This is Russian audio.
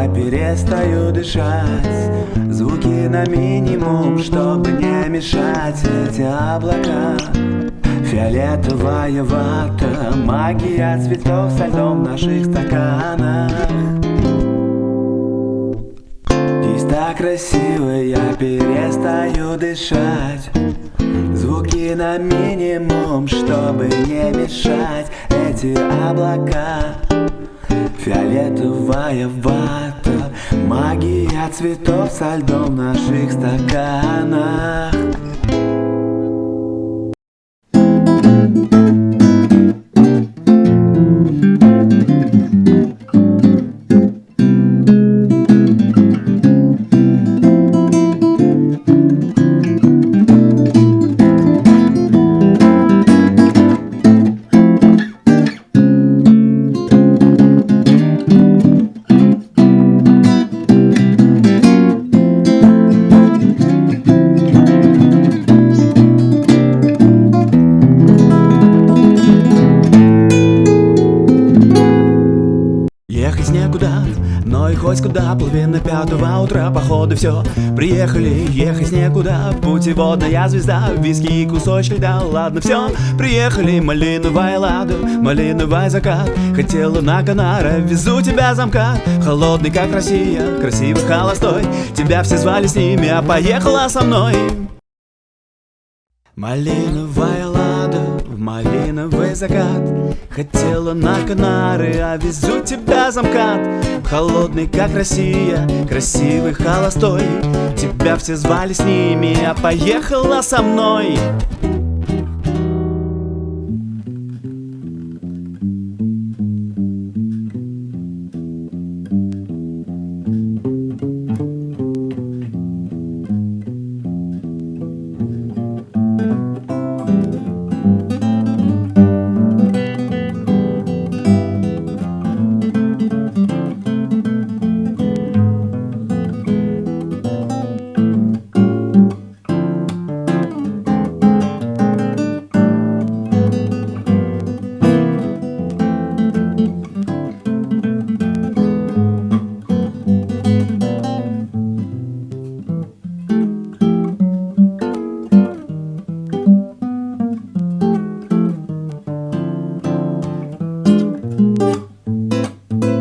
я перестаю дышать. Звуки на минимум, чтобы не мешать. Эти облака Фиолетовая вата, магия цветов со льдом в наших стаканах Здесь так красиво, я перестаю дышать. Звуки на минимум, чтобы не мешать. Эти облака Фиолетовая вата Магия цветов со льдом в наших стаканах Ехать некуда, но и хоть куда Половина пятого утра, походу все Приехали, ехать некуда Путеводная звезда, виски и кусочки льда Ладно, все, приехали Малиновая лада, малиновый закат. Хотела на Канара, везу тебя замка. Холодный, как Россия, красивый, холостой. Тебя все звали с ними, а поехала со мной Малиновая лада, малиновый закат. Хотела на Канары, а везу тебя замкат Холодный, как Россия, красивый, холостой. Тебя все звали с ними, а поехала со мной